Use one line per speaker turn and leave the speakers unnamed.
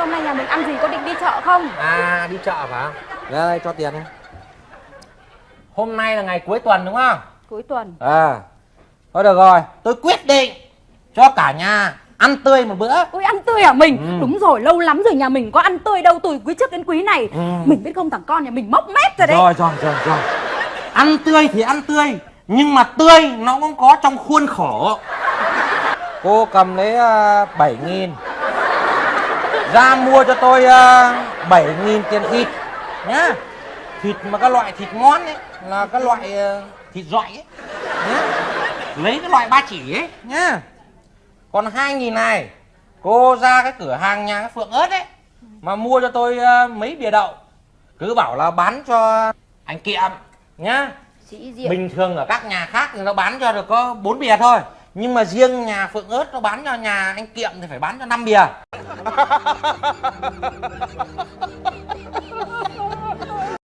Hôm nay nhà mình ăn gì có định đi chợ không?
À đi chợ phải không?
Đây cho tiền đi
Hôm nay là ngày cuối tuần đúng không?
Cuối tuần
À Thôi được rồi
Tôi quyết định cho cả nhà ăn tươi một bữa
Ôi ăn tươi à mình?
Ừ.
Đúng rồi, lâu lắm rồi nhà mình có ăn tươi đâu từ quý trước đến quý này
Ừ.
Mình biết không thằng con nhà mình mốc mép rồi đấy
Rồi rồi rồi rồi
Ăn tươi thì ăn tươi Nhưng mà tươi nó cũng có trong khuôn khổ
Cô cầm lấy uh, 7 nghìn Ra mua cho tôi uh, 7 nghìn tiền thịt
nhá. Thịt mà các loại thịt ngon ấy Là các loại ờ, thịt dọi ấy nhá. Lấy cái loại ba chỉ ấy nhá. Còn hai nghìn này Cô ra cái cửa hàng nhà cái Phượng ớt ấy Mà mua cho tôi ờ, mấy bìa đậu. Cứ bảo là bán cho anh Kiệm nhá. Bình thường ở các nhà khác thì nó bán cho được có 4 bìa thôi nhưng mà riêng nhà Phượng ớt nó bán cho nhà anh Kiệm thì phải bán cho 5 bìa.